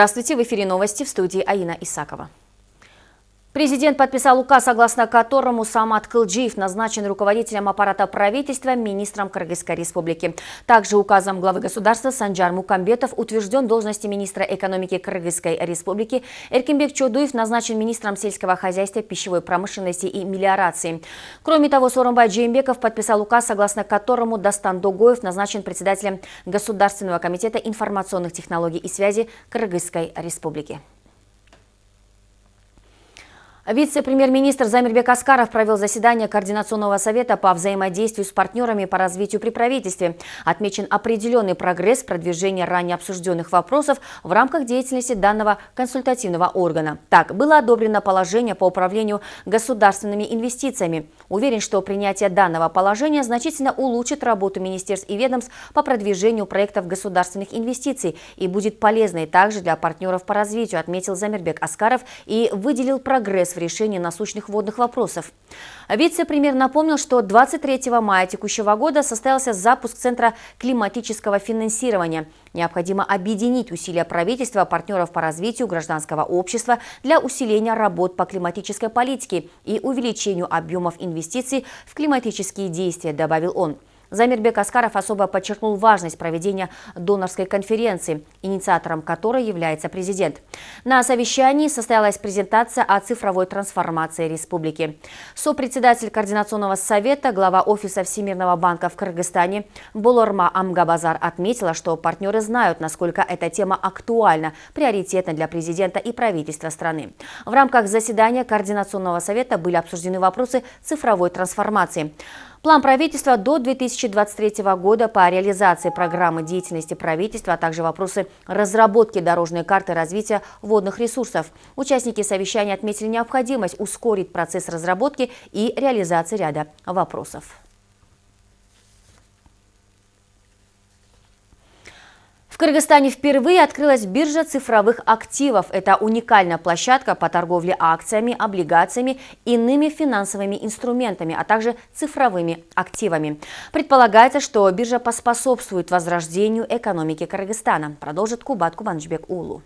Здравствуйте, в эфире новости в студии Аина Исакова. Президент подписал указ, согласно которому Самат Кылджиев назначен руководителем аппарата правительства министром Кыргызской республики. Также указом главы государства Санджар Мукамбетов утвержден должности министра экономики Кыргызской республики. Эркинбек Чодуев назначен министром сельского хозяйства, пищевой промышленности и мелиорации. Кроме того, Соромбай Джеймбеков подписал указ, согласно которому Дастан Догоев назначен председателем Государственного комитета информационных технологий и связи Кыргызской республики. Вице-премьер-министр Замирбек Аскаров провел заседание Координационного совета по взаимодействию с партнерами по развитию при правительстве. Отмечен определенный прогресс продвижения ранее обсужденных вопросов в рамках деятельности данного консультативного органа. Так, было одобрено положение по управлению государственными инвестициями. Уверен, что принятие данного положения значительно улучшит работу министерств и ведомств по продвижению проектов государственных инвестиций и будет полезной также для партнеров по развитию, отметил Замирбек Аскаров и выделил прогресс в решении насущных водных вопросов. Вице-премьер напомнил, что 23 мая текущего года состоялся запуск Центра климатического финансирования. Необходимо объединить усилия правительства, партнеров по развитию гражданского общества для усиления работ по климатической политике и увеличению объемов инвестиций в климатические действия, добавил он. Замирбек Аскаров особо подчеркнул важность проведения донорской конференции, инициатором которой является президент. На совещании состоялась презентация о цифровой трансформации республики. Сопредседатель Координационного совета, глава Офиса Всемирного банка в Кыргызстане Болорма Амгабазар отметила, что партнеры знают, насколько эта тема актуальна, приоритетна для президента и правительства страны. В рамках заседания Координационного совета были обсуждены вопросы цифровой трансформации. План правительства до 2023 года по реализации программы деятельности правительства, а также вопросы разработки дорожной карты развития водных ресурсов. Участники совещания отметили необходимость ускорить процесс разработки и реализации ряда вопросов. Кыргызстане впервые открылась биржа цифровых активов. Это уникальная площадка по торговле акциями, облигациями, иными финансовыми инструментами, а также цифровыми активами. Предполагается, что биржа поспособствует возрождению экономики Кыргызстана, продолжит Кубат Кубанджбек Улу.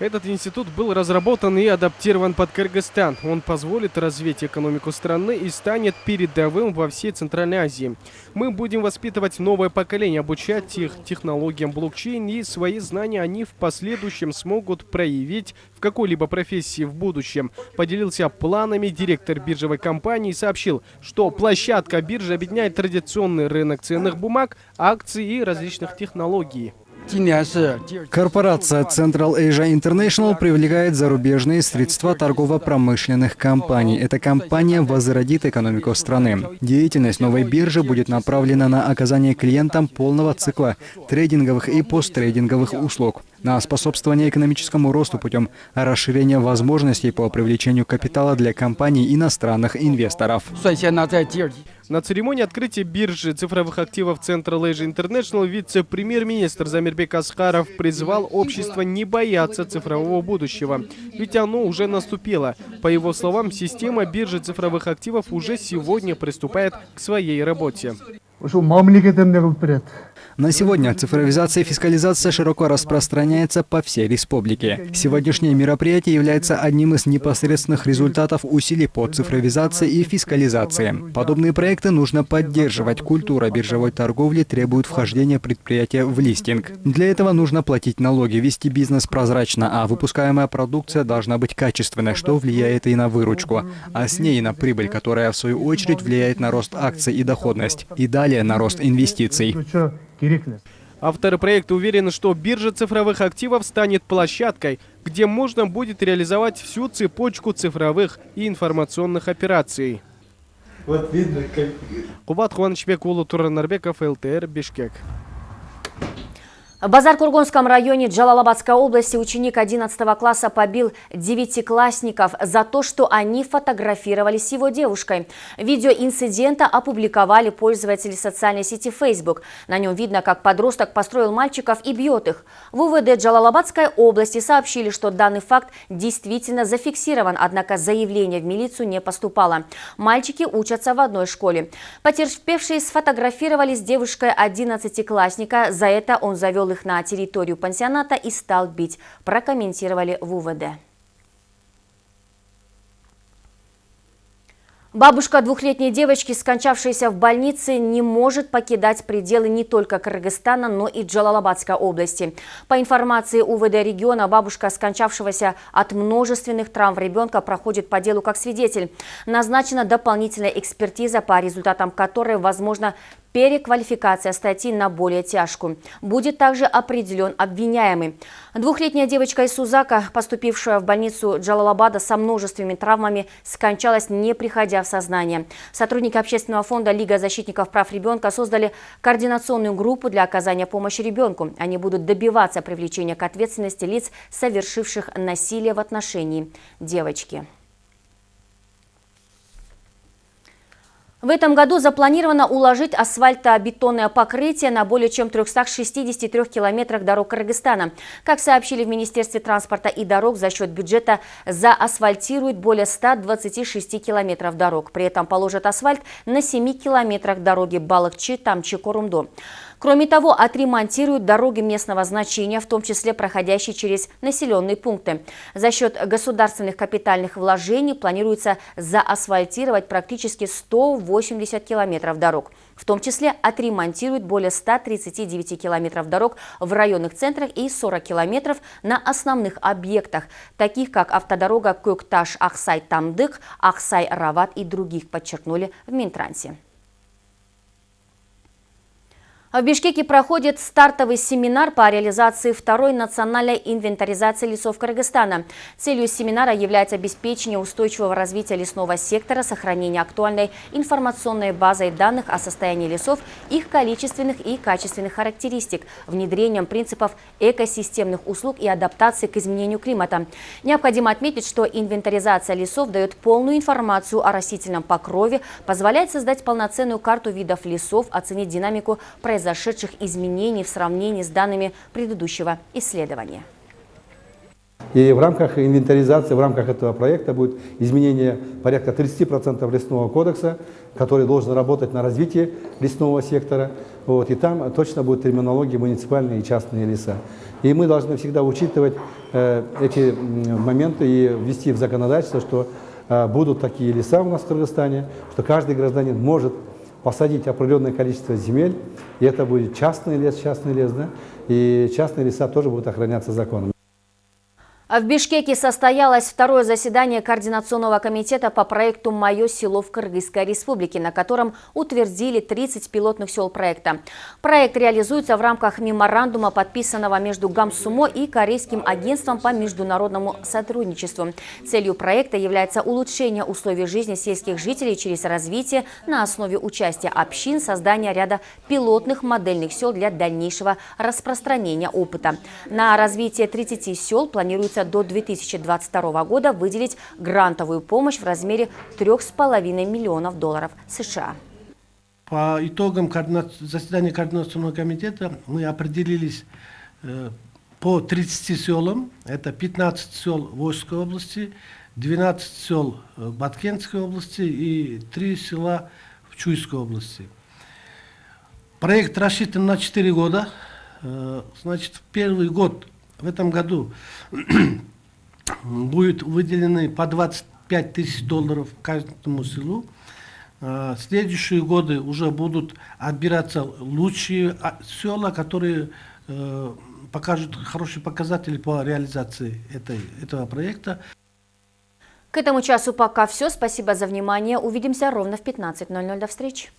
Этот институт был разработан и адаптирован под Кыргызстан. Он позволит развить экономику страны и станет передовым во всей Центральной Азии. Мы будем воспитывать новое поколение, обучать их технологиям блокчейн, и свои знания они в последующем смогут проявить в какой-либо профессии в будущем. Поделился планами директор биржевой компании и сообщил, что площадка биржи объединяет традиционный рынок ценных бумаг, акций и различных технологий. Корпорация Central Asia International привлекает зарубежные средства торгово-промышленных компаний. Эта компания возродит экономику страны. Деятельность новой биржи будет направлена на оказание клиентам полного цикла трейдинговых и посттрейдинговых услуг на способствование экономическому росту путем расширения возможностей по привлечению капитала для компаний иностранных инвесторов. На церемонии открытия биржи цифровых активов Central Asia International вице-премьер-министр Замирбек Асхаров призвал общество не бояться цифрового будущего, ведь оно уже наступило. По его словам, система биржи цифровых активов уже сегодня приступает к своей работе. На сегодня цифровизация и фискализация широко распространяется по всей республике. Сегодняшнее мероприятие является одним из непосредственных результатов усилий по цифровизации и фискализации. Подобные проекты нужно поддерживать. Культура биржевой торговли требует вхождения предприятия в листинг. Для этого нужно платить налоги, вести бизнес прозрачно, а выпускаемая продукция должна быть качественной, что влияет и на выручку, а с ней и на прибыль, которая в свою очередь влияет на рост акций и доходность, и далее на рост инвестиций. Авторы проекта уверены, что биржа цифровых активов станет площадкой, где можно будет реализовать всю цепочку цифровых и информационных операций. Вот видно, как... Кубат Хуанычбек, Улу Туранарбеков, ЛТР, Бишкек. В Базар-Кургонском районе Джалалабадской области ученик 11 класса побил девятиклассников за то, что они фотографировались с его девушкой. Видео инцидента опубликовали пользователи социальной сети Facebook. На нем видно, как подросток построил мальчиков и бьет их. В УВД Джалалабадской области сообщили, что данный факт действительно зафиксирован, однако заявление в милицию не поступало. Мальчики учатся в одной школе. Потерпевшие сфотографировались с девушкой 11-классника. За это он завел привел их на территорию пансионата и стал бить, прокомментировали в УВД. Бабушка двухлетней девочки, скончавшаяся в больнице, не может покидать пределы не только Кыргызстана, но и Джалалабадской области. По информации УВД региона, бабушка, скончавшегося от множественных травм ребенка, проходит по делу как свидетель. Назначена дополнительная экспертиза, по результатам которой возможно переквалификация статьи на более тяжкую. Будет также определен обвиняемый. Двухлетняя девочка из Сузака, поступившая в больницу Джалалабада со множественными травмами, скончалась, не приходя в сознание. Сотрудники общественного фонда «Лига защитников прав ребенка» создали координационную группу для оказания помощи ребенку. Они будут добиваться привлечения к ответственности лиц, совершивших насилие в отношении девочки. В этом году запланировано уложить асфальтобетонное покрытие на более чем 363 километрах дорог Кыргызстана. Как сообщили в Министерстве транспорта и дорог, за счет бюджета заасфальтируют более 126 километров дорог. При этом положат асфальт на 7 километрах дороги Балыкчи-Тамчи-Корумдо. Кроме того, отремонтируют дороги местного значения, в том числе проходящие через населенные пункты. За счет государственных капитальных вложений планируется заасфальтировать практически 180 километров дорог. В том числе отремонтируют более 139 километров дорог в районных центрах и 40 километров на основных объектах, таких как автодорога Көкташ-Ахсай-Тамдык, Ахсай-Рават и других, подчеркнули в Минтрансе. В Бишкеке проходит стартовый семинар по реализации второй национальной инвентаризации лесов Кыргызстана. Целью семинара является обеспечение устойчивого развития лесного сектора, сохранение актуальной информационной базой данных о состоянии лесов, их количественных и качественных характеристик, внедрением принципов экосистемных услуг и адаптации к изменению климата. Необходимо отметить, что инвентаризация лесов дает полную информацию о растительном покрове, позволяет создать полноценную карту видов лесов, оценить динамику производства произошедших изменений в сравнении с данными предыдущего исследования. И в рамках инвентаризации, в рамках этого проекта будет изменение порядка 30% лесного кодекса, который должен работать на развитие лесного сектора. Вот, и там точно будет терминология муниципальные и частные леса. И мы должны всегда учитывать э, эти моменты и ввести в законодательство, что э, будут такие леса у нас в Кыргызстане, что каждый гражданин может посадить определенное количество земель, и это будет частный лес, частный лес, да, и частные леса тоже будут охраняться законом. А в Бишкеке состоялось второе заседание Координационного комитета по проекту «Мое село в Кыргызской республике», на котором утвердили 30 пилотных сел проекта. Проект реализуется в рамках меморандума, подписанного между Гамсумо и Корейским агентством по международному сотрудничеству. Целью проекта является улучшение условий жизни сельских жителей через развитие на основе участия общин, создание ряда пилотных модельных сел для дальнейшего распространения опыта. На развитие 30 сел планируется планируется до 2022 года выделить грантовую помощь в размере 3,5 миллионов долларов США. По итогам заседания Координационного комитета мы определились э, по 30 селам. Это 15 сел Войской области, 12 сел в Баткенской области и 3 села в Чуйской области. Проект рассчитан на 4 года. Э, значит, в первый год в этом году будет выделены по 25 тысяч долларов каждому селу. А, следующие годы уже будут отбираться лучшие а, села, которые э, покажут хорошие показатели по реализации этой, этого проекта. К этому часу пока все. Спасибо за внимание. Увидимся ровно в 15.00. До встречи.